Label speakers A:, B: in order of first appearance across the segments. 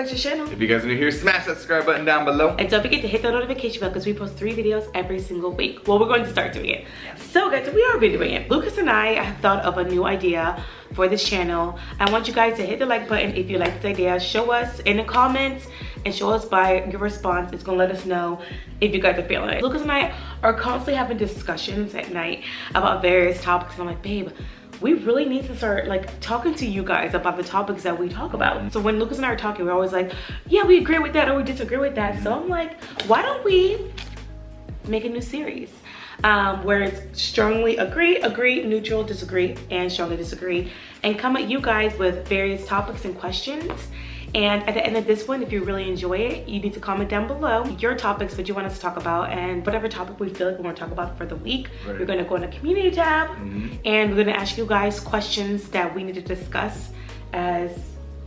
A: back to the channel.
B: If you guys are new here, smash that subscribe button down below.
A: And don't forget to hit the notification bell because we post three videos every single week. Well, we're going to start doing it. So guys, we are been doing it. Lucas and I have thought of a new idea for this channel. I want you guys to hit the like button if you like this idea. Show us in the comments and show us by your response. It's gonna let us know if you guys are feeling it. Lucas and I are constantly having discussions at night about various topics. And I'm like, babe, we really need to start like talking to you guys about the topics that we talk about. So when Lucas and I are talking, we're always like, yeah, we agree with that or we disagree with that. So I'm like, why don't we make a new series? Um, where it's strongly agree, agree, neutral, disagree, and strongly disagree, and come at you guys with various topics and questions. And at the end of this one, if you really enjoy it, you need to comment down below your topics that you want us to talk about and whatever topic we feel like we want to talk about for the week.
B: Right.
A: We're going to go in the community tab
B: Mm -hmm.
A: and we're going to ask you guys questions that we need to discuss as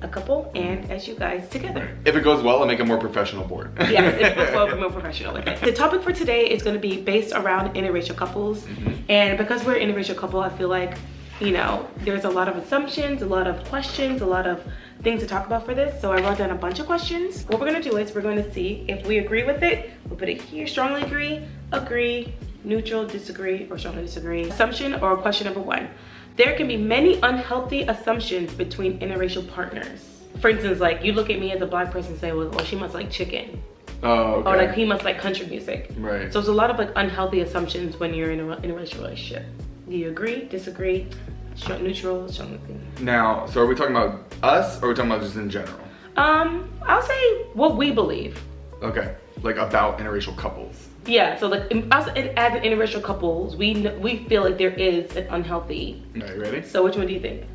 A: a couple and as you guys together.
B: If it goes well, I'll make a more professional board.
A: yes, if it goes well, more professional it. The topic for today is going to be based around interracial couples.
B: Mm -hmm.
A: And because we're an interracial couple, I feel like, you know, there's a lot of assumptions, a lot of questions, a lot of things to talk about for this. So I wrote down a bunch of questions. What we're going to do is we're going to see if we agree with it. We'll put it here, strongly agree, agree, neutral, disagree, or strongly disagree. Assumption or question number one. There can be many unhealthy assumptions between interracial partners. For instance, like you look at me as a black person and say, well, well she must like chicken.
B: Oh, okay.
A: Or like he must like country music.
B: Right.
A: So it's a lot of like unhealthy assumptions when you're in a, in a relationship. Do you agree, disagree, strong, neutral?
B: Now, so are we talking about us or are we talking about just in general?
A: Um, I'll say what we believe.
B: Okay, like about interracial couples.
A: Yeah, so like us as interracial couples, we we feel like there is an unhealthy.
B: Are you ready?
A: So which one do you think?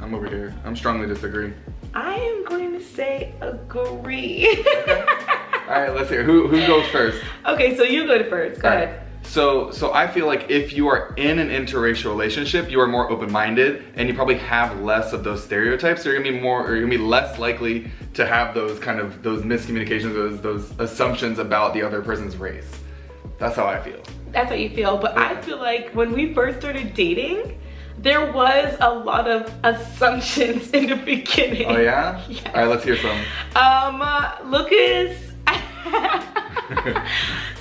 B: I'm over here. I'm strongly disagree.
A: I am going to say agree.
B: All right, let's hear. Who who goes first?
A: okay, so you go to first. Go
B: All
A: ahead.
B: right. So, so I feel like if you are in an interracial relationship, you are more open-minded and you probably have less of those stereotypes. So you're gonna be more, or you're gonna be less likely to have those kind of, those miscommunications, those, those assumptions about the other person's race. That's how I feel.
A: That's how you feel. But I feel like when we first started dating, there was a lot of assumptions in the beginning.
B: Oh yeah?
A: Yes.
B: All right, let's hear some.
A: Um, uh, Lucas.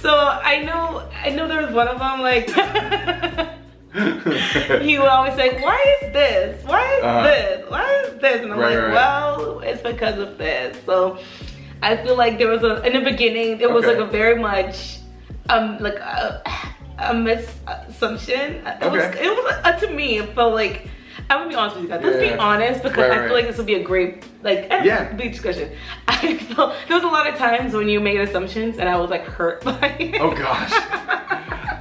A: So I know, I know there was one of them like. he would always say, "Why is this? Why is
B: Uh-huh.
A: this? Why is this?" And I'm
B: Right,
A: like,
B: right.
A: "Well, it's because of this." So I feel like there was a in the beginning there was
B: Okay.
A: like a very much um like a, a misassumption. It was it was uh, to me it felt like I'm gonna be honest with you guys. Let's be honest because
B: Right,
A: I
B: right.
A: feel like this would be a great like eh,
B: Yeah.
A: big discussion. I felt there was a lot of times when you made assumptions and I was like hurt by it.
B: Oh gosh.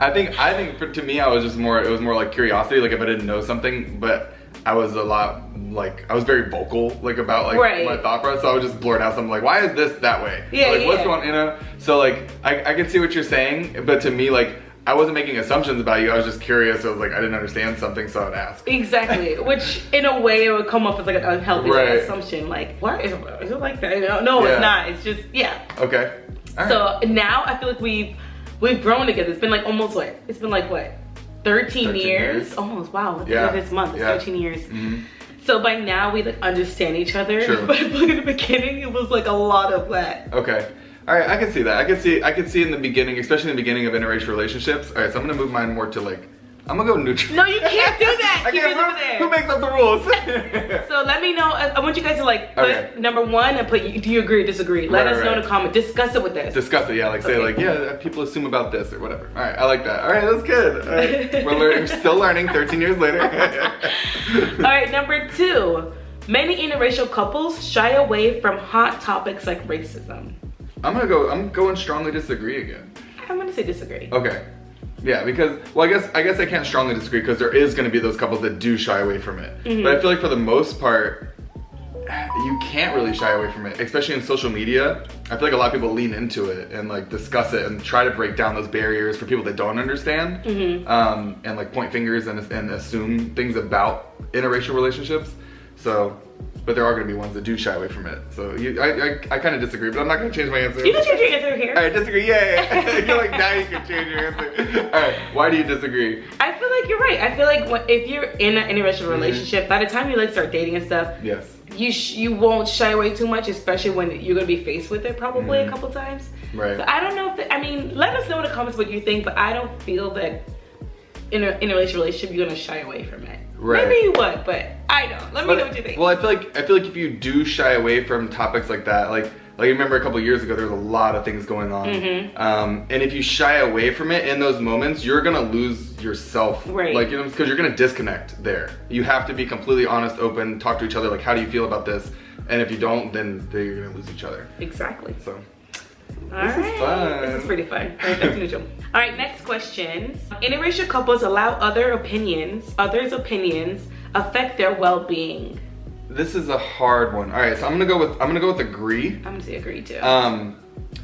B: I think I think for, to me I was just more it was more like curiosity like if I didn't know something but I was a lot like I was very vocal like about like
A: Right.
B: my thought process so I would just blurt out something like why is this that way
A: Yeah,
B: like
A: yeah,
B: what's going you know so like I, I can see what you're saying but to me like I wasn't making assumptions about you I was just curious I was like I didn't understand something so I'd ask
A: Exactly, which in a way it would come off as like an unhealthy
B: Right.
A: assumption. Like, what is, is it like that? You know, no,
B: Yeah.
A: it's not. It's just yeah.
B: okay right.
A: So now I feel like we've we've grown together. It's been like almost what? It's been like what? 13,
B: 13
A: years?
B: years.
A: Almost. Wow.
B: Yeah.
A: this month, it's
B: Yeah.
A: 13 years.
B: Mhm.
A: So by now we like understand each other.
B: Sure.
A: But like in the beginning, it was like a lot of that.
B: Okay. All right, I can see that. I can see I can see in the beginning, especially in the beginning of interracial relationships. All right, so I'm gonna move mine more to like I'm gonna go neutral.
A: No, you can't do that.
B: I
A: Keep
B: can't
A: it over
B: who,
A: there.
B: who makes up the rules?
A: So let me know. I, want you guys to like put
B: Okay.
A: number one and put do you agree or disagree. Let
B: Right,
A: us know in
B: right.
A: the comment. Discuss it with us.
B: Discuss it, yeah. Like say
A: Okay.
B: like yeah, uh, people assume about this or whatever. All right, I like that. All right, that's good. All right. We're learning, still learning. 13 years later.
A: All right, number two. Many interracial couples shy away from hot topics like racism.
B: I'm gonna go. I'm going strongly disagree again.
A: I'm gonna say disagree.
B: Okay. Yeah, because well, I guess I guess I can't strongly disagree because there is going to be those couples that do shy away from it.
A: Mhm.
B: But I feel like for the most part, you can't really shy away from it, especially in social media. I feel like a lot of people lean into it and like discuss it and try to break down those barriers for people that don't understand,
A: Mhm.
B: um, and like point fingers and, and assume things about interracial relationships. So, but there are going to be ones that do shy away from it. So you, I, I, I kind of disagree, but I'm not going to change my answer.
A: You can change your answer here.
B: All right, disagree. Yeah, you're like now you can change your answer. All right, why do you disagree?
A: I feel like you're right. I feel like when, if you're in an interracial
B: Mhm.
A: relationship, by the time you like start dating and stuff,
B: Yes.
A: you you won't shy away too much, especially when you're gonna be faced with it probably mm. a couple times.
B: Right.
A: So I don't know if the, I mean, let us know in the comments what you think, but I don't feel that in a in a relationship you're gonna shy away from it. Right. Maybe you would, but I don't. Let me but, know what you think.
B: Well, I feel like I feel like if you do shy away from topics like that, like like you remember a couple years ago, there was a lot of things going on. Mm-hmm. Um, and if you shy away from it in those moments, you're gonna lose yourself.
A: Right.
B: Like you know, because you're gonna disconnect there. You have to be completely honest, open, talk to each other. Like, how do you feel about this? And if you don't, then you're gonna lose each other.
A: Exactly.
B: So.
A: All this right. is fun. This is pretty fun. All right, back to neutral. All right, next question. Interracial couples allow other opinions, others' opinions, affect their well-being.
B: This is a hard one. All right, so I'm gonna go with I'm gonna go with agree.
A: I'm gonna say agree too.
B: Um,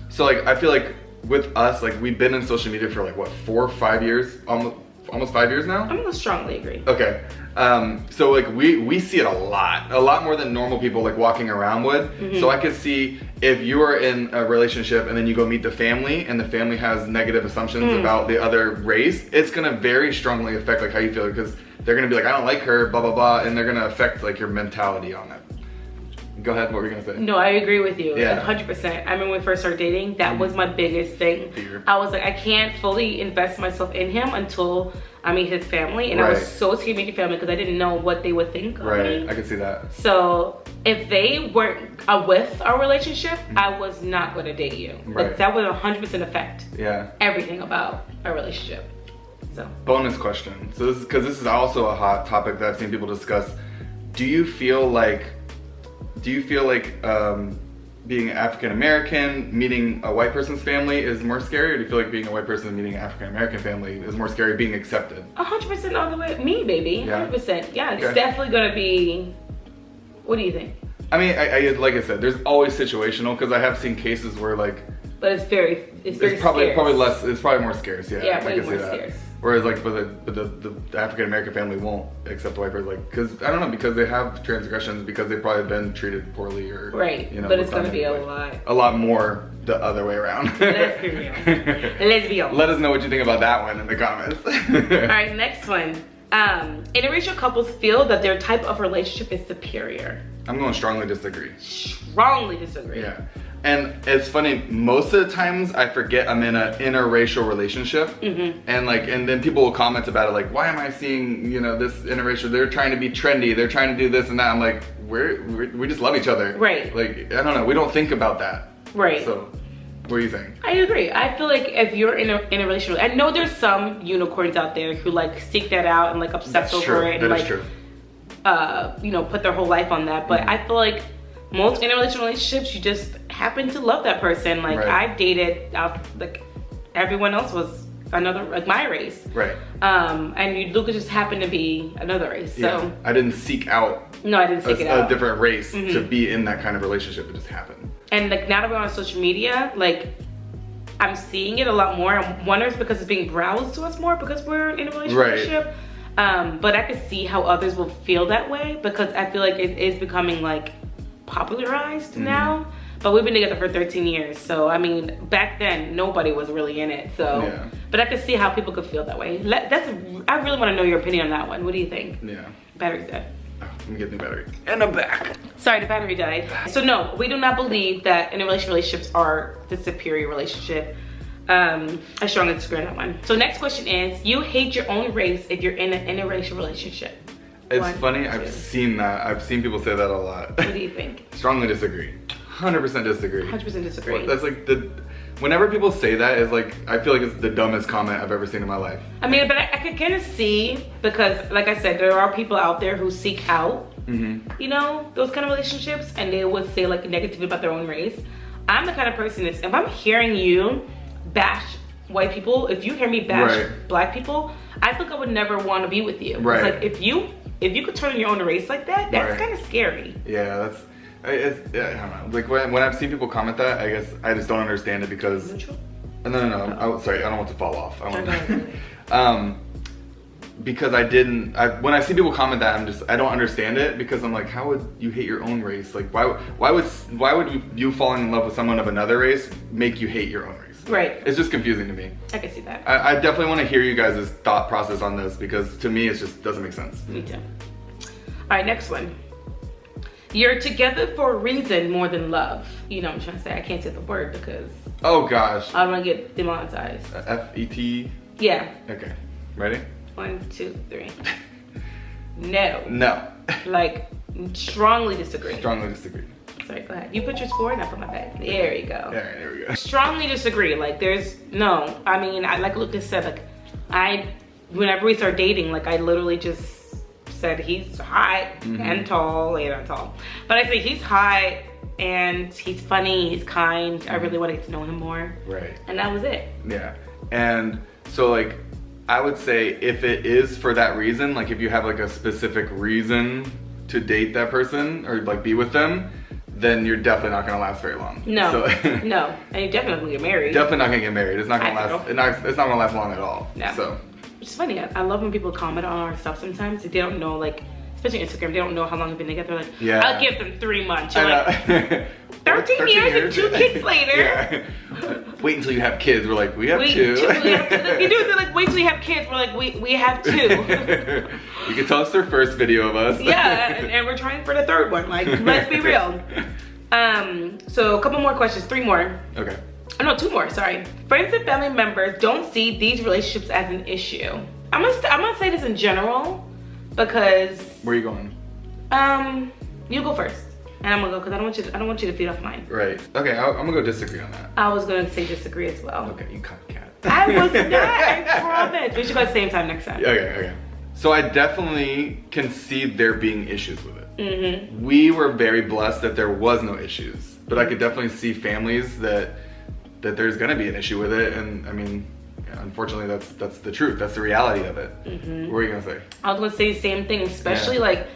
B: so like I feel like with us, like we've been in social media for like what four or five years, almost almost five years now.
A: I'm gonna strongly agree.
B: Okay. Um, so like we we see it a lot, a lot more than normal people like walking around would. Mm -hmm. So I could see if you are in a relationship and then you go meet the family and the family has negative assumptions mm. about the other race, it's gonna very strongly affect like how you feel because they're gonna be like, I don't like her, blah, blah, blah, and they're gonna affect like your mentality on it. Go ahead, what were you gonna say?
A: No, I agree with you, yeah. 100%. I remember when we first started dating, that mm was my biggest thing. Fear. I was like, I can't fully invest myself in him until I meet his family. And right. I was so scared to meet family because I didn't know what they would think of
B: right.
A: me.
B: I can see that.
A: So if they weren't uh, with our relationship, mm I was not gonna date you. Right. Like, that would 100% affect
B: yeah.
A: everything about our relationship. So.
B: Bonus question. So this is because this is also a hot topic that I've seen people discuss. Do you feel like, do you feel like um, being African American, meeting a white person's family is more scary, or do you feel like being a white person meeting an African American family is more scary being accepted?
A: hundred percent all the way, me baby, hundred percent. Yeah, it's okay. definitely gonna be. What do you think?
B: I mean, I, I like I said, there's always situational because I have seen cases where like.
A: But it's very, it's very.
B: It's probably
A: scarce.
B: probably less. It's probably more scarce. Yeah,
A: yeah, way more scarce.
B: Whereas like, but the, but the, the African American family won't accept white person, like, cause I don't know, because they have transgressions, because they've probably been treated poorly or,
A: right. you know. But it's gonna be a lot.
B: A lot more the other way around.
A: Let's be real. Let's be real.
B: Let us know what you think about that one in the comments.
A: All right, next one. Um, interracial couples feel that their type of relationship is superior.
B: I'm going to strongly disagree.
A: Strongly disagree.
B: Yeah. And it's funny, most of the times I forget I'm in an interracial relationship. Mm -hmm. And like, and then people will comment about it like, why am I seeing, you know, this interracial, they're trying to be trendy, they're trying to do this and that. I'm like, we're, we're we just love each other.
A: Right.
B: Like, I don't know, we don't think about that.
A: Right.
B: So, what do you think?
A: I agree. I feel like if you're in a, in a relationship, I know there's some unicorns out there who like seek that out and like obsess That's over
B: true.
A: it.
B: And,
A: like. Uh, you know, put their whole life on that. But mm -hmm. I feel like most interrelational relationships, you just happen to love that person. Like right. I dated, like everyone else was another like my race.
B: Right.
A: Um, and you, Lucas just happened to be another race. So yeah.
B: I didn't seek out.
A: No, I didn't seek
B: a,
A: it out.
B: A different race mm -hmm. to be in that kind of relationship. It just happened.
A: And like now that we're on social media, like I'm seeing it a lot more. I wonder if it's because it's being browsed to us more because we're in a relationship. Right. Um, but I could see how others will feel that way because I feel like it is becoming like popularized mm -hmm. now but we've been together for 13 years so i mean back then nobody was really in it so. Yeah. but i could see how people could feel that way. That's i really want to know your opinion on that one. What do you think?
B: Yeah.
A: Battery's dead.
B: Oh, let me get the battery. And i'm back.
A: Sorry the battery died. So no we do not believe that interracial relationships are the superior relationship. Um i strongly disagree on that one. So next question is you hate your own race if you're in an interracial relationship.
B: It's One, funny, i I've seen that. I've seen people say that a lot.
A: What do you think?
B: Strongly disagree. 100% disagree.
A: 100% disagree.
B: That's like the, whenever people say that is like, I feel like it's the dumbest comment I've ever seen in my life.
A: I mean, but I, I could kind of see, because like I said, there are people out there who seek out, mm -hmm. you know, those kind of relationships and they would say like negative about their own race. I'm the kind of person that's, if I'm hearing you bash white people, if you hear me bash right. black people, I think I would never want to be with you.
B: Right.
A: It's like if you if you could turn your own race like that, that's right. kind of scary.
B: Yeah, that's. It's, yeah, I don't know. Like when, when I've seen people comment that, I guess I just don't understand it because. Neutral? No, no, no. no. Oh, sorry, I don't want to fall off. I want. um, because I didn't. I, when I see people comment that, I'm just. I don't understand it because I'm like, how would you hate your own race? Like, why? Why would? Why would you, you falling in love with someone of another race make you hate your own race?
A: Right.
B: It's just confusing to me.
A: I can see that.
B: I, I definitely want to hear you guys' thought process on this because to me it just doesn't make sense.
A: Me too. All right, next one. You're together for a reason more than love. You know what I'm trying to say. I can't say the word because
B: Oh gosh.
A: I don't want to get demonetized.
B: Uh, F E T.
A: Yeah.
B: Okay. Ready?
A: One, two, three. No.
B: No.
A: Like, strongly disagree.
B: Strongly disagree.
A: Sorry, go ahead. You put yours forward and I put my back. There you go.
B: Right, there we go.
A: Strongly disagree. Like, there's no. I mean, I like Lucas said, like, I, whenever we start dating, like, I literally just said he's hot
B: Mhm.
A: and tall. Yeah, not tall. But I say he's hot and he's funny, he's kind. I really want to get to know him more.
B: Right.
A: And that was it.
B: Yeah. And so like I would say if it is for that reason, like if you have like a specific reason to date that person or like be with them, then you're definitely not gonna last very long.
A: No,
B: So,
A: no. And you definitely get married.
B: definitely not gonna get married. It's not gonna
A: I
B: last. It's not, it's not gonna last long at all.
A: No.
B: So
A: It's funny. I, I love when people comment on our stuff sometimes. They don't know, like, especially Instagram, they don't know how long we've been together. Like,
B: Yeah.
A: I'll give them three months. You're like,
B: know.
A: 13 years and two kids later.
B: Yeah. Wait until you have kids. We're like, we have two.
A: two, we have two. You do it, like, wait till you have kids. We're like, we, we have two.
B: you can tell us their first video of us.
A: yeah, and, and we're trying for the third one. Like, let's be real. Um, so a couple more questions, three more.
B: Okay.
A: Oh, no, two more, sorry. Friends and family members don't see these relationships as an issue. I'm gonna, I'm gonna say this in general because
B: Where are you going?
A: Um, you go first, and I'm gonna go because I don't want you. To, I don't want you to feed off mine.
B: Right. Okay, I'll, I'm gonna go disagree on that.
A: I was gonna say disagree as well.
B: Okay, you copycat.
A: I was not. I promise. We should go at the same time next time.
B: Okay, okay. So I definitely can see there being issues with it.
A: Mm-hmm.
B: We were very blessed that there was no issues, but I could definitely see families that that there's gonna be an issue with it, and I mean, yeah, unfortunately, that's that's the truth. That's the reality of it.
A: Mm-hmm.
B: What were you gonna say?
A: I was gonna say the same thing, especially
B: Yeah.
A: like.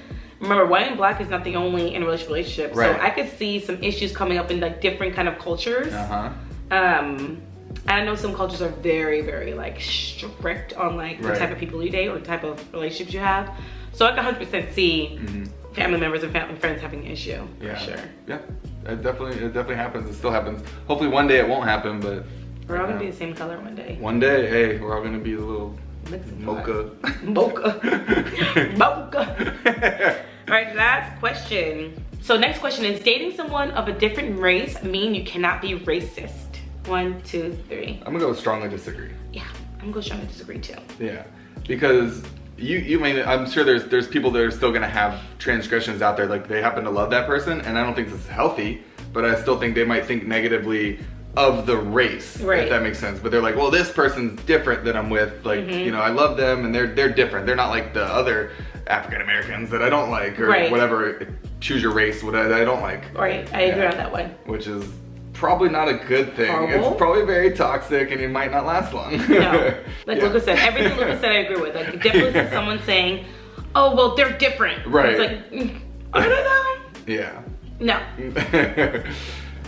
A: Remember, white and black is not the only interracial relationship.
B: Right.
A: So I could see some issues coming up in like different kind of cultures.
B: Uh huh.
A: Um, and I know some cultures are very, very like strict on like the
B: Right.
A: type of people you date or the type of relationships you have. So I can 100% see
B: hmm
A: family members and family friends having an issue.
B: Yeah.
A: For sure.
B: Yeah. It definitely it definitely happens. It still happens. Hopefully one day it won't happen, but
A: We're all gonna be the same color one day.
B: one day, hey, we're all gonna be a little mocha.
A: Mocha. Mocha. All right, last question. So next question is, dating someone of a different race mean you cannot be racist? One, two, three.
B: I'm gonna go strongly disagree.
A: Yeah, I'm gonna strongly disagree too.
B: Yeah, because you you mean I'm sure there's there's people that are still gonna have transgressions out there like they happen to love that person and I don't think this is healthy, but I still think they might think negatively of the race
A: Right.
B: if that makes sense. But they're like, well, this person's different that I'm with. Like
A: Mhm.
B: you know, I love them and they're they're different. They're not like the other African Americans that I don't like or
A: Right.
B: whatever. Choose your race, what I, I don't like.
A: right I agree on that one.
B: Which is probably not a good thing.
A: Horrible.
B: It's probably very toxic and it might not last long.
A: No, like
B: Yeah.
A: Lucas said, everything Lucas said I agree with. Like definitely see someone saying, "Oh, well, they're different."
B: Right.
A: It's like, mm, I don't know.
B: Yeah.
A: No.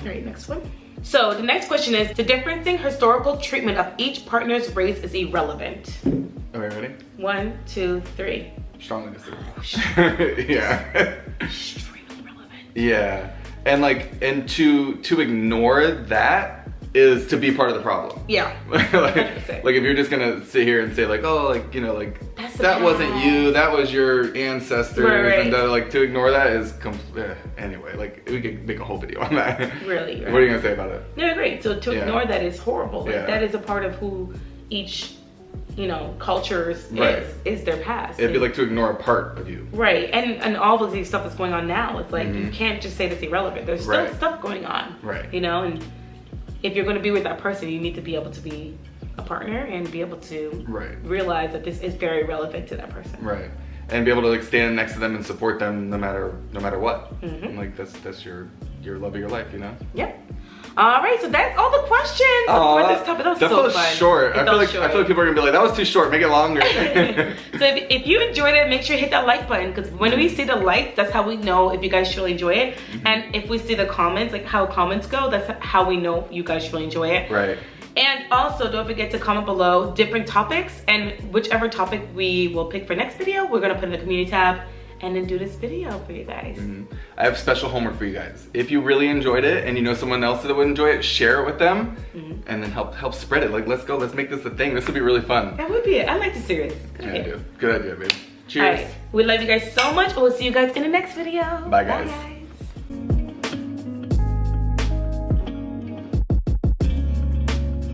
A: All right, next one. So the next question is, the differencing historical treatment of each partner's race is irrelevant.
B: Okay, ready?
A: One, two, three.
B: Strongly disagree. yeah.
A: Extremely relevant.
B: yeah. And like, and to to ignore that is to be part of the problem.
A: Yeah.
B: like, like if you're just gonna sit here and say like, oh, like you know, like
A: That's
B: that wasn't you, that was your ancestors,
A: Right, right.
B: and that, like to ignore that is com- eh, anyway. Like we could make a whole video on that.
A: Really,
B: What are you gonna say about it?
A: No, great. So to
B: Yeah.
A: ignore that is horrible. Like
B: Yeah.
A: that is a part of who each, you know, cultures
B: Right.
A: is is their past.
B: It'd be like to ignore a part of you.
A: Right, and and all of these stuff that's going on now, it's like you
B: Mhm.
A: can't just say that's irrelevant. There's still
B: Right.
A: stuff going on.
B: Right.
A: You know, and if you're going to be with that person, you need to be able to be a partner and be able to
B: Right.
A: realize that this is very relevant to that person.
B: Right. And be able to like stand next to them and support them no matter no matter what.
A: Mhm.
B: And, like that's that's your your love of your life, you know.
A: Yep. All right, so that's all the questions for this topic. That was
B: that
A: so fun.
B: short.
A: It
B: I feel like
A: short.
B: I feel like people are gonna be like, that was too short. Make it longer.
A: so if, if you enjoyed it, make sure you hit that like button because when we see the likes, that's how we know if you guys truly enjoy it.
B: Mm-hmm.
A: And if we see the comments, like how comments go, that's how we know you guys truly enjoy it.
B: right.
A: And also, don't forget to comment below different topics and whichever topic we will pick for next video, we're gonna put in the community tab and then do this video for you guys.
B: Mhm. I have special homework for you guys. If you really enjoyed it and you know someone else that would enjoy it, share it with them,
A: Mhm.
B: and then help help spread it. Like, let's go. Let's make this a thing. This would be really fun.
A: That would be it. I like the series. Good
B: Yeah, I
A: idea.
B: do. Good idea, babe. Cheers.
A: right. We love you guys so much. We'll see you guys in the next video.
B: Bye, guys.